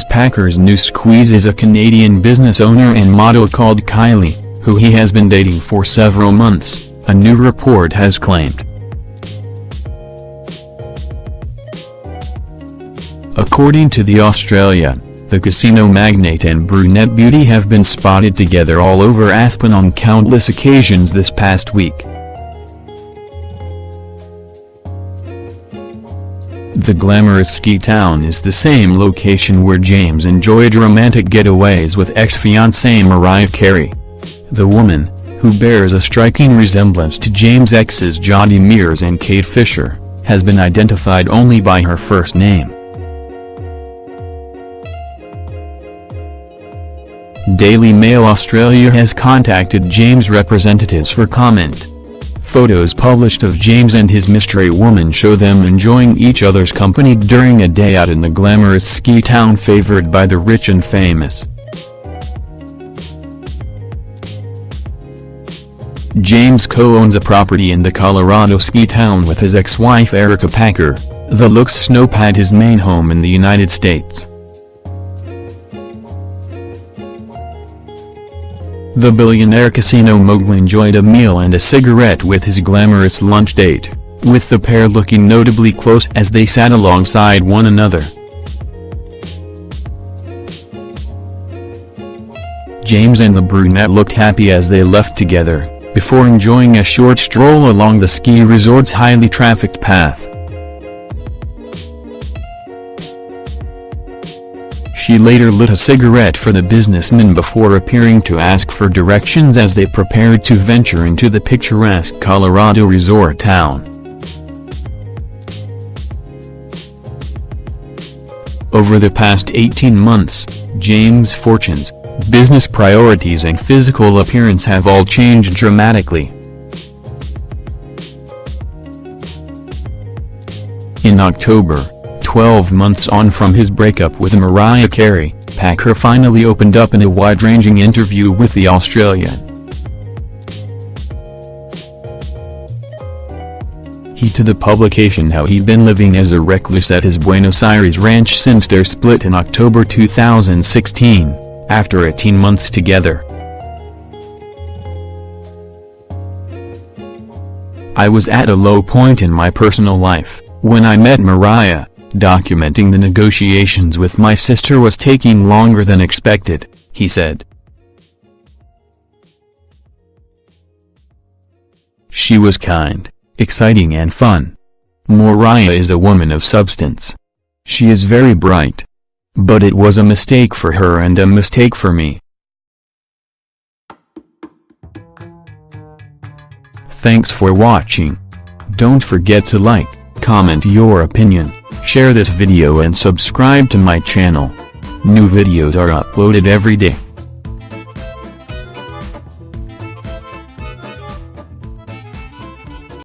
James Packer's new squeeze is a Canadian business owner and model called Kylie, who he has been dating for several months, a new report has claimed. According to The Australian, the casino magnate and brunette beauty have been spotted together all over Aspen on countless occasions this past week. The glamorous ski town is the same location where James enjoyed romantic getaways with ex-fiancée Mariah Carey. The woman, who bears a striking resemblance to James' exes Jodhi Meares and Kate Fischer, has been identified only by her first name. Daily Mail Australia has contacted James' representatives for comment. Photos published of James and his mystery woman show them enjoying each other's company during a day out in the glamorous ski town favored by the rich and famous. James co-owns a property in the Colorado ski town with his ex-wife Erica Packer, the Looks Snowpad his main home in the United States. The billionaire casino mogul enjoyed a meal and a cigarette with his glamorous lunch date, with the pair looking notably close as they sat alongside one another. James and the brunette looked happy as they left together, before enjoying a short stroll along the ski resort's highly trafficked path. She later lit a cigarette for the businessman before appearing to ask for directions as they prepared to venture into the picturesque Colorado resort town. Over the past 18 months, James' fortunes, business priorities and physical appearance have all changed dramatically. In October, 12 months on from his breakup with Mariah Carey, Packer finally opened up in a wide-ranging interview with The Australian. He to the publication how he'd been living as a recluse at his Buenos Aires ranch since their split in October 2016, after 18 months together. I was at a low point in my personal life, when I met Mariah, Documenting the negotiations with my sister was taking longer than expected, he said. She was kind, exciting and fun. Mariah is a woman of substance. She is very bright. But it was a mistake for her and a mistake for me. Thanks for watching. Don't forget to like, comment your opinion. Share this video and subscribe to my channel. New videos are uploaded every day.